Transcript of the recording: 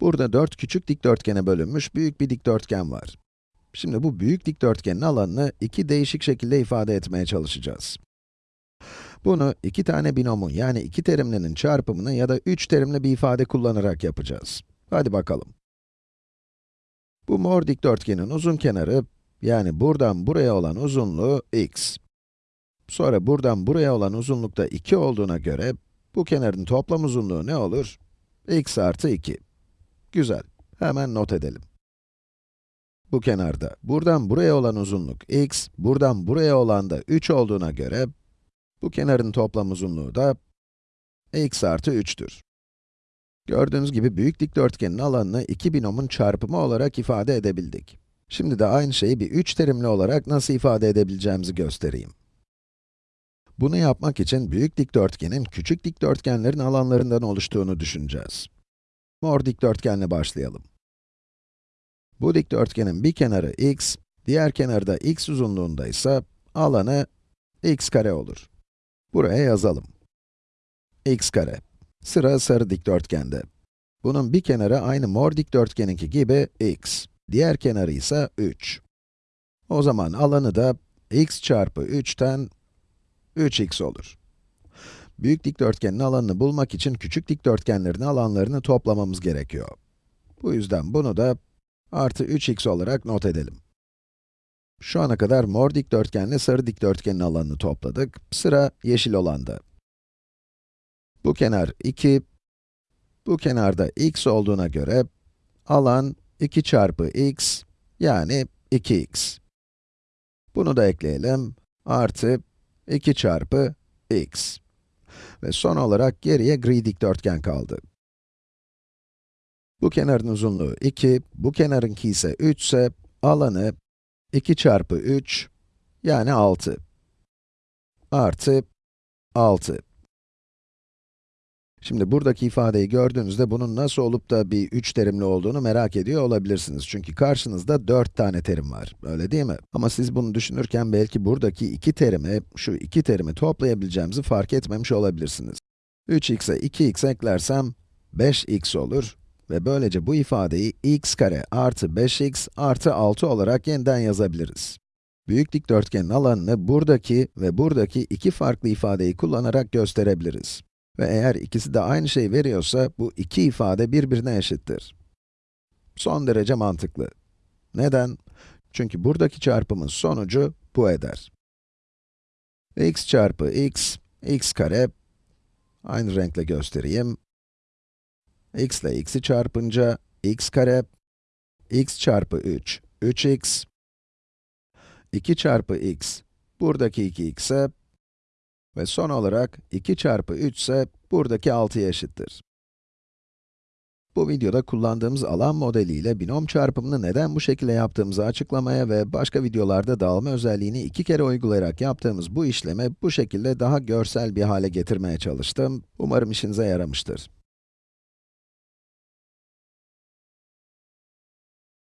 Burada 4 küçük dikdörtgene bölünmüş büyük bir dikdörtgen var. Şimdi bu büyük dikdörtgenin alanını iki değişik şekilde ifade etmeye çalışacağız. Bunu iki tane binomun yani iki terimlinin çarpımını ya da üç terimli bir ifade kullanarak yapacağız. Hadi bakalım. Bu mor dikdörtgenin uzun kenarı, yani buradan buraya olan uzunluğu x. Sonra buradan buraya olan uzunluk da 2 olduğuna göre, bu kenarın toplam uzunluğu ne olur? x artı 2. Güzel, hemen not edelim. Bu kenarda, buradan buraya olan uzunluk x, buradan buraya olan da 3 olduğuna göre, bu kenarın toplam uzunluğu da x artı 3'tür. Gördüğünüz gibi büyük dikdörtgenin alanını iki binomun çarpımı olarak ifade edebildik. Şimdi de aynı şeyi bir üç terimli olarak nasıl ifade edebileceğimizi göstereyim. Bunu yapmak için büyük dikdörtgenin küçük dikdörtgenlerin alanlarından oluştuğunu düşüneceğiz. Mor dikdörtgenle başlayalım. Bu dikdörtgenin bir kenarı x, diğer kenarı da x uzunluğunda ise alanı x kare olur. Buraya yazalım. x kare. Sıra sarı dikdörtgende. Bunun bir kenarı aynı mor dikdörtgeninki gibi x, diğer kenarı ise 3. O zaman alanı da x çarpı 3'ten 3x olur. Büyük dikdörtgenin alanını bulmak için küçük dikdörtgenlerin alanlarını toplamamız gerekiyor. Bu yüzden bunu da artı 3x olarak not edelim. Şu ana kadar mor dikdörtgenle sarı dikdörtgenin alanını topladık. Sıra yeşil olanda. Bu kenar 2, bu kenarda x olduğuna göre, alan 2 çarpı x, yani 2x. Bunu da ekleyelim, artı 2 çarpı x. Ve son olarak geriye gri dikdörtgen kaldı. Bu kenarın uzunluğu 2, bu kenarınki ise 3 ise, alanı 2 çarpı 3, yani 6. Artı 6. Şimdi buradaki ifadeyi gördüğünüzde bunun nasıl olup da bir 3 terimli olduğunu merak ediyor olabilirsiniz. Çünkü karşınızda 4 tane terim var, öyle değil mi? Ama siz bunu düşünürken belki buradaki iki terimi, şu iki terimi toplayabileceğimizi fark etmemiş olabilirsiniz. 3x'e 2x eklersem 5x olur ve böylece bu ifadeyi x kare artı 5x artı 6 olarak yeniden yazabiliriz. Büyük dikdörtgenin alanını buradaki ve buradaki iki farklı ifadeyi kullanarak gösterebiliriz. Ve eğer ikisi de aynı şeyi veriyorsa, bu iki ifade birbirine eşittir. Son derece mantıklı. Neden? Çünkü buradaki çarpımın sonucu bu eder. x çarpı x, x kare, aynı renkle göstereyim. x ile x'i çarpınca, x kare, x çarpı 3, 3x, 2 çarpı x, buradaki 2x'e, ve son olarak 2 çarpı 3 ise buradaki 6'ya eşittir. Bu videoda kullandığımız alan modeliyle binom çarpımını neden bu şekilde yaptığımızı açıklamaya ve başka videolarda dağılma özelliğini iki kere uygulayarak yaptığımız bu işlemi bu şekilde daha görsel bir hale getirmeye çalıştım. Umarım işinize yaramıştır.